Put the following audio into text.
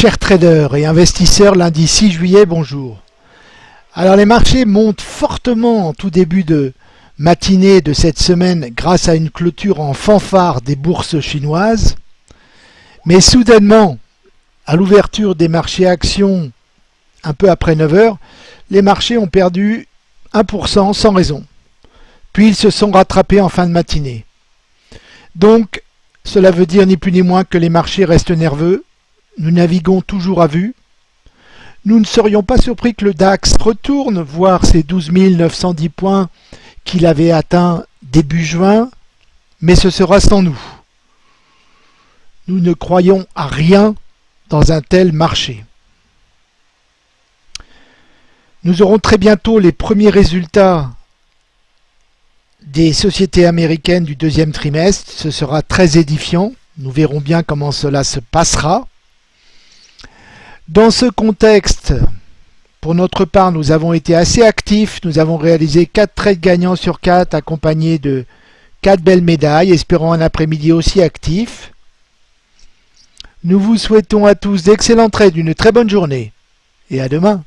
Chers traders et investisseurs, lundi 6 juillet, bonjour. Alors les marchés montent fortement en tout début de matinée de cette semaine grâce à une clôture en fanfare des bourses chinoises. Mais soudainement, à l'ouverture des marchés actions un peu après 9 heures, les marchés ont perdu 1% sans raison. Puis ils se sont rattrapés en fin de matinée. Donc, cela veut dire ni plus ni moins que les marchés restent nerveux, nous naviguons toujours à vue. Nous ne serions pas surpris que le DAX retourne voir ces 12 910 points qu'il avait atteints début juin, mais ce sera sans nous. Nous ne croyons à rien dans un tel marché. Nous aurons très bientôt les premiers résultats des sociétés américaines du deuxième trimestre. Ce sera très édifiant. Nous verrons bien comment cela se passera. Dans ce contexte, pour notre part, nous avons été assez actifs. Nous avons réalisé 4 trades gagnants sur 4 accompagnés de 4 belles médailles, espérant un après-midi aussi actif. Nous vous souhaitons à tous d'excellents trades, une très bonne journée et à demain.